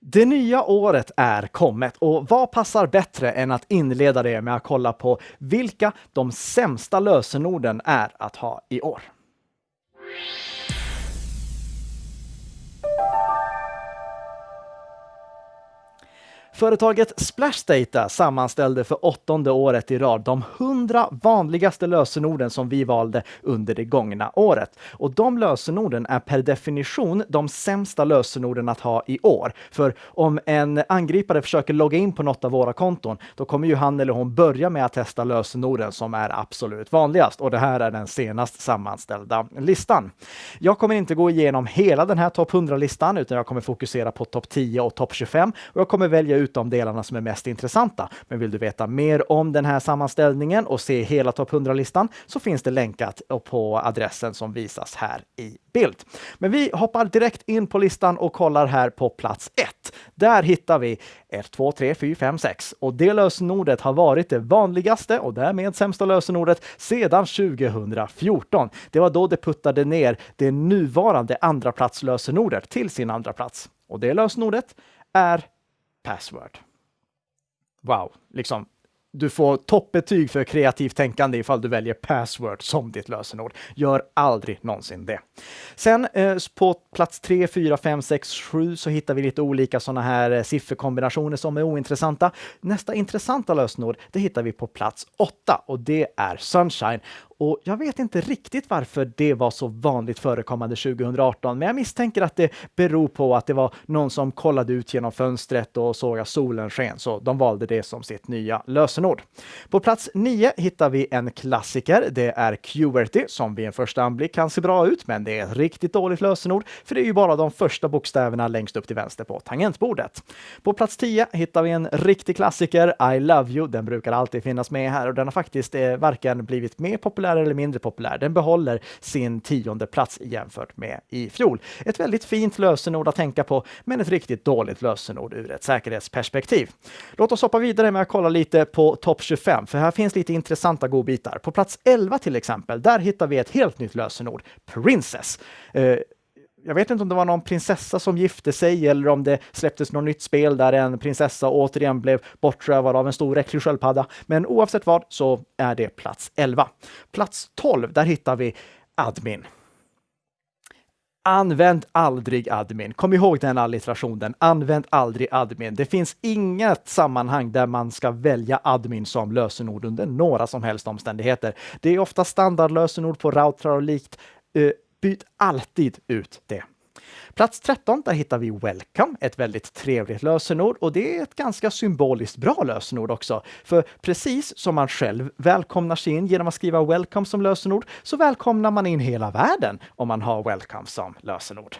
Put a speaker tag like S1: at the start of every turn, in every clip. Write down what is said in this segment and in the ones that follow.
S1: Det nya året är kommet och vad passar bättre än att inleda det med att kolla på vilka de sämsta lösenorden är att ha i år. Företaget Splashdata sammanställde för åttonde året i rad de 100 vanligaste lösenorden som vi valde under det gångna året. Och de lösenorden är per definition de sämsta lösenorden att ha i år. För om en angripare försöker logga in på något av våra konton, då kommer ju han eller hon börja med att testa lösenorden som är absolut vanligast. Och det här är den senast sammanställda listan. Jag kommer inte gå igenom hela den här topp 100-listan, utan jag kommer fokusera på topp 10 och topp 25. Och jag kommer välja ut ut de delarna som är mest intressanta. Men vill du veta mer om den här sammanställningen och se hela topp 100-listan så finns det länkat på adressen som visas här i bild. Men vi hoppar direkt in på listan och kollar här på plats 1. Där hittar vi 1, 2, 3, 4, 5, 6 och det lösenordet har varit det vanligaste och därmed sämsta lösenordet sedan 2014. Det var då det puttade ner det nuvarande andraplatslösenordet till sin andra plats. Och det lösenordet är password. Wow, liksom. Du får toppbetyg för kreativt tänkande ifall du väljer password som ditt lösenord. Gör aldrig någonsin det. Sen eh, på plats 3, 4, 5, 6, 7 så hittar vi lite olika sådana här eh, sifferkombinationer som är ointressanta. Nästa intressanta lösenord, det hittar vi på plats 8 och det är Sunshine. Och jag vet inte riktigt varför det var så vanligt förekommande 2018, men jag misstänker att det beror på att det var någon som kollade ut genom fönstret och såg att solen sken, så de valde det som sitt nya lösenord. På plats 9 hittar vi en klassiker. Det är QWERTY som vid en första anblick kan se bra ut, men det är ett riktigt dåligt lösenord, för det är ju bara de första bokstäverna längst upp till vänster på tangentbordet. På plats 10 hittar vi en riktig klassiker, I love you. Den brukar alltid finnas med här och den har faktiskt eh, varken blivit mer populär populär eller mindre populär. Den behåller sin tionde plats jämfört med i fjol. Ett väldigt fint lösenord att tänka på, men ett riktigt dåligt lösenord ur ett säkerhetsperspektiv. Låt oss hoppa vidare med att kolla lite på topp 25, för här finns lite intressanta godbitar. På plats 11 till exempel, där hittar vi ett helt nytt lösenord, Princess. Eh, jag vet inte om det var någon prinsessa som gifte sig eller om det släpptes något nytt spel där en prinsessa återigen blev bortrövad av en stor äcklig sköldpadda. Men oavsett vad så är det plats 11. Plats 12, där hittar vi admin. Använd aldrig admin. Kom ihåg den allitterationen. Använd aldrig admin. Det finns inget sammanhang där man ska välja admin som lösenord under några som helst omständigheter. Det är ofta standardlösenord på routrar och likt. Eh, Byt alltid ut det. Plats 13, där hittar vi Welcome, ett väldigt trevligt lösenord och det är ett ganska symboliskt bra lösenord också. För precis som man själv välkomnar sig in genom att skriva Welcome som lösenord så välkomnar man in hela världen om man har Welcome som lösenord.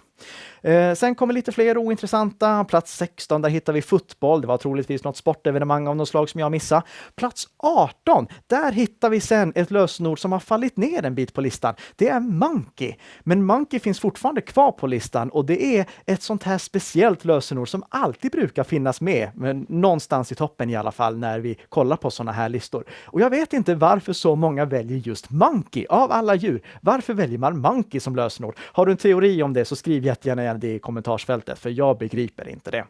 S1: Eh, sen kommer lite fler ointressanta. Plats 16, där hittar vi fotboll. Det var troligtvis något sportevenemang av något slag som jag missade. Plats 18, där hittar vi sen ett lösenord som har fallit ner en bit på listan. Det är Monkey. Men Monkey finns fortfarande kvar på listan och det är ett sånt här speciellt lösenord som alltid brukar finnas med, men någonstans i toppen i alla fall när vi kollar på sådana här listor. Och jag vet inte varför så många väljer just Monkey av alla djur. Varför väljer man Monkey som lösenord? Har du en teori om det så skriv jättegärna gärna det i kommentarsfältet, för jag begriper inte det.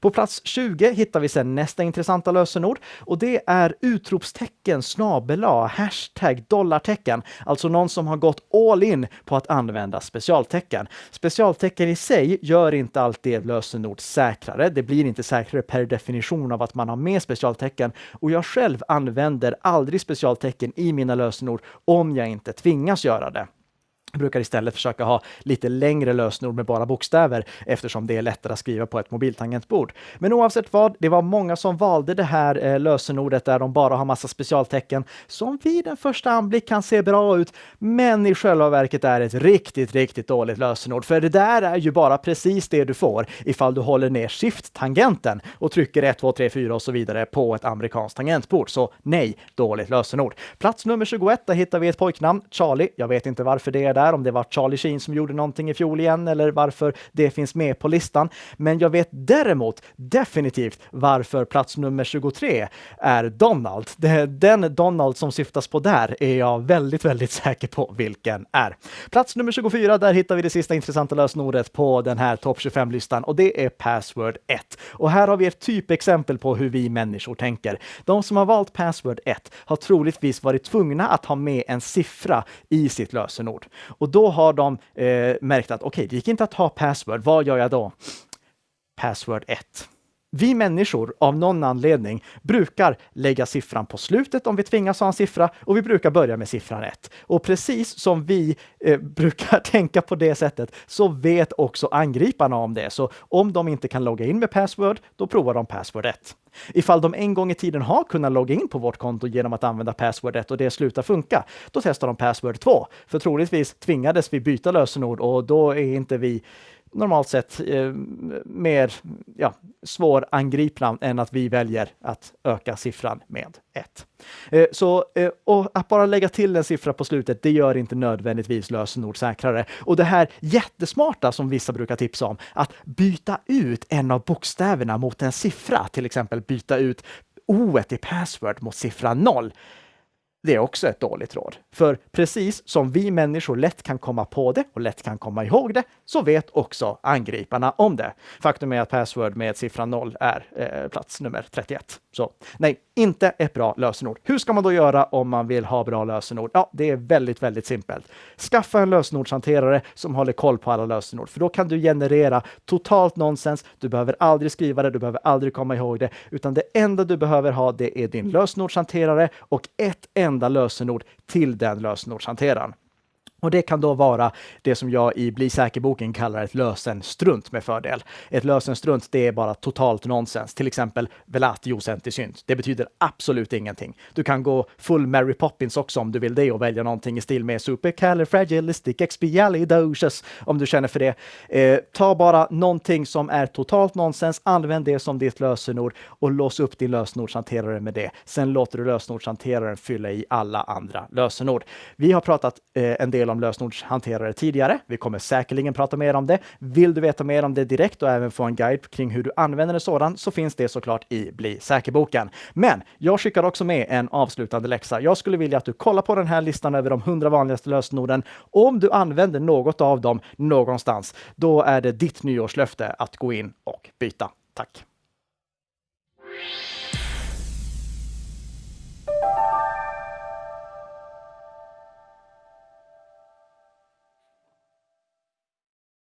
S1: På plats 20 hittar vi sedan nästa intressanta lösenord och det är utropstecken, snabela hashtag, dollartecken. Alltså någon som har gått all in på att använda specialtecken. Specialtecken i sig gör inte alltid ett lösenord säkrare. Det blir inte säkrare per definition av att man har med specialtecken och jag själv använder aldrig specialtecken i mina lösenord om jag inte tvingas göra det. Jag brukar istället försöka ha lite längre lösenord med bara bokstäver eftersom det är lättare att skriva på ett mobiltangentbord. Men oavsett vad, det var många som valde det här eh, lösenordet där de bara har massa specialtecken som vid en första anblick kan se bra ut, men i själva verket är ett riktigt, riktigt dåligt lösenord. För det där är ju bara precis det du får ifall du håller ner shift-tangenten och trycker 1, 2, 3, 4 och så vidare på ett amerikanskt tangentbord. Så nej, dåligt lösenord. Plats nummer 21, där hittar vi ett pojknamn, Charlie. Jag vet inte varför det är där där, om det var Charlie Sheen som gjorde någonting i fjol igen eller varför det finns med på listan. Men jag vet däremot definitivt varför plats nummer 23 är Donald. Den Donald som syftas på där är jag väldigt, väldigt säker på vilken är. Plats nummer 24, där hittar vi det sista intressanta lösenordet på den här topp 25-listan och det är password 1. Och här har vi ett typexempel på hur vi människor tänker. De som har valt password 1 har troligtvis varit tvungna att ha med en siffra i sitt lösenord. Och då har de eh, märkt att okej, okay, det gick inte att ha password. Vad gör jag då? Password 1. Vi människor av någon anledning brukar lägga siffran på slutet om vi tvingas ha en siffra och vi brukar börja med siffran 1. Och precis som vi eh, brukar tänka på det sättet så vet också angriparna om det. Så om de inte kan logga in med password, då provar de password 1. Ifall de en gång i tiden har kunnat logga in på vårt konto genom att använda password 1 och det slutar funka, då testar de password 2. För troligtvis tvingades vi byta lösenord och då är inte vi normalt sett eh, mer ja, svårangripna än att vi väljer att öka siffran med 1. Eh, så eh, och att bara lägga till en siffra på slutet, det gör inte nödvändigtvis lösenord säkrare. Och det här jättesmarta som vissa brukar tipsa om, att byta ut en av bokstäverna mot en siffra, till exempel byta ut o i password mot siffran 0 det är också ett dåligt råd. För precis som vi människor lätt kan komma på det och lätt kan komma ihåg det, så vet också angriparna om det. Faktum är att password med siffran 0 är eh, plats nummer 31. Så nej, inte ett bra lösenord. Hur ska man då göra om man vill ha bra lösenord? Ja, det är väldigt, väldigt simpelt. Skaffa en lösenordshanterare som håller koll på alla lösenord, för då kan du generera totalt nonsens. Du behöver aldrig skriva det, du behöver aldrig komma ihåg det, utan det enda du behöver ha, det är din lösenordshanterare och ett enda enda lösenord till den lösenordshanteraren. Och det kan då vara det som jag i Bli säker-boken kallar ett lösenstrunt med fördel. Ett lösenstrunt, det är bara totalt nonsens. Till exempel velatio synt. Det betyder absolut ingenting. Du kan gå full Mary Poppins också om du vill det och välja någonting i stil med supercalifragilisticexpialidocious om du känner för det. Eh, ta bara någonting som är totalt nonsens, använd det som ditt lösenord och lås upp din lösenordshanterare med det. Sen låter du lösenordshanteraren fylla i alla andra lösenord. Vi har pratat eh, en del om lösenordshanterare tidigare. Vi kommer säkerligen prata mer om det. Vill du veta mer om det direkt och även få en guide kring hur du använder en sådan så finns det såklart i Bli säker-boken. Men jag skickar också med en avslutande läxa. Jag skulle vilja att du kollar på den här listan över de 100 vanligaste lösenorden. Om du använder något av dem någonstans, då är det ditt nyårslöfte att gå in och byta. Tack!